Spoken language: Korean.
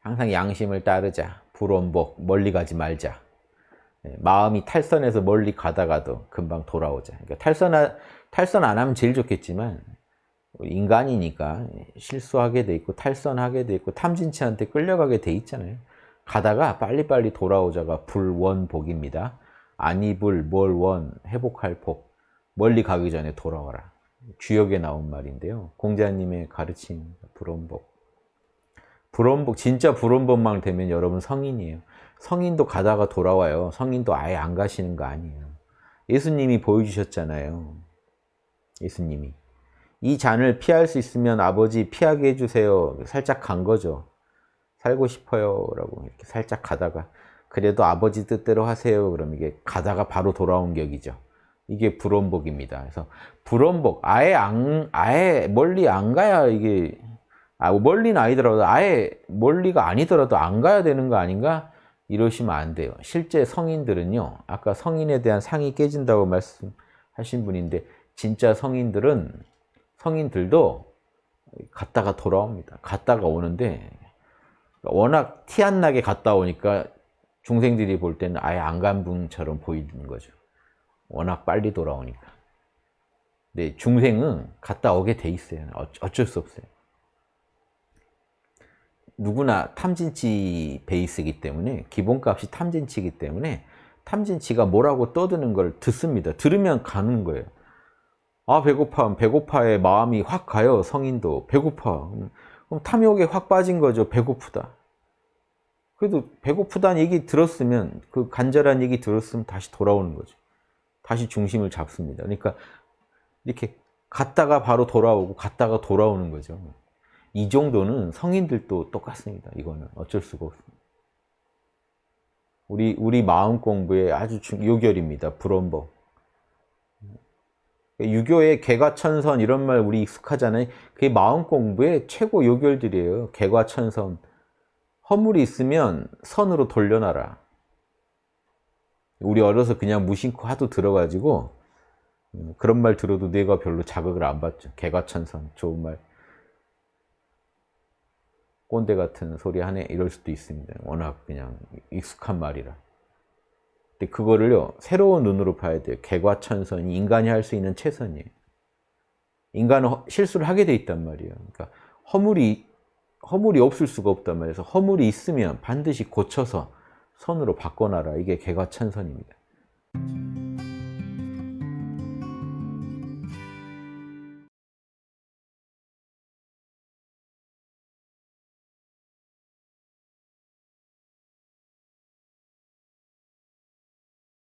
항상 양심을 따르자. 불원복 멀리 가지 말자. 예, 마음이 탈선해서 멀리 가다가도 금방 돌아오자. 그러니까 탈선, 탈선 안 하면 제일 좋겠지만 인간이니까 실수하게 돼 있고 탈선하게 돼 있고 탐진치한테 끌려가게 돼 있잖아요. 가다가 빨리빨리 돌아오자가 불원복입니다. 아니불, 뭘원, 회복할 복. 멀리 가기 전에 돌아와라. 주역에 나온 말인데요. 공자님의 가르침 불원복. 불원복, 진짜 불원복만 되면 여러분 성인이에요. 성인도 가다가 돌아와요. 성인도 아예 안 가시는 거 아니에요. 예수님이 보여주셨잖아요. 예수님이. 이 잔을 피할 수 있으면 아버지 피하게 해주세요. 살짝 간 거죠. 살고 싶어요. 라고 이렇게 살짝 가다가 그래도 아버지 뜻대로 하세요. 그럼 이게 가다가 바로 돌아온 격이죠. 이게 불원복입니다. 그래서 불원복, 아예 안, 아예 멀리 안 가야 이게, 아, 멀리는 아니더라도 아예 멀리가 아니더라도 안 가야 되는 거 아닌가? 이러시면 안 돼요. 실제 성인들은요, 아까 성인에 대한 상이 깨진다고 말씀하신 분인데, 진짜 성인들은, 성인들도 갔다가 돌아옵니다. 갔다가 오는데, 워낙 티 안 나게 갔다 오니까 중생들이 볼 때는 아예 안 간 분처럼 보이는 거죠. 워낙 빨리 돌아오니까. 근데 중생은 갔다 오게 돼 있어요. 어쩔 수 없어요. 누구나 탐진치 베이스이기 때문에 기본값이 탐진치이기 때문에 탐진치가 뭐라고 떠드는 걸 듣습니다. 들으면 가는 거예요. 아 배고파 배고파에 마음이 확 가요. 성인도 배고파. 그럼 탐욕에 확 빠진 거죠. 배고프다. 그래도 배고프다는 얘기 들었으면 그 간절한 얘기 들었으면 다시 돌아오는 거죠. 다시 중심을 잡습니다. 그러니까 이렇게 갔다가 바로 돌아오고 갔다가 돌아오는 거죠. 이 정도는 성인들도 똑같습니다. 이거는 어쩔 수가 없습니다. 우리 우리 마음 공부의 아주 중, 요결입니다. 불원법. 유교의 개과천선 이런 말 우리 익숙하잖아요. 그게 마음 공부의 최고 요결들이에요. 개과천선. 허물이 있으면 선으로 돌려놔라. 우리 어려서 그냥 무심코 하도 들어가지고 음, 그런 말 들어도 뇌가 별로 자극을 안 받죠. 개과천선 좋은 말. 꼰대 같은 소리 하네 이럴 수도 있습니다. 워낙 그냥 익숙한 말이라. 근데 그거를요 새로운 눈으로 봐야 돼요. 개과천선이 인간이 할 수 있는 최선이에요. 인간은 실수를 하게 돼 있단 말이에요. 그러니까 허물이 허물이 없을 수가 없단 말이에요. 허물이 있으면 반드시 고쳐서 선으로 바꿔놔라. 이게 개과천선입니다.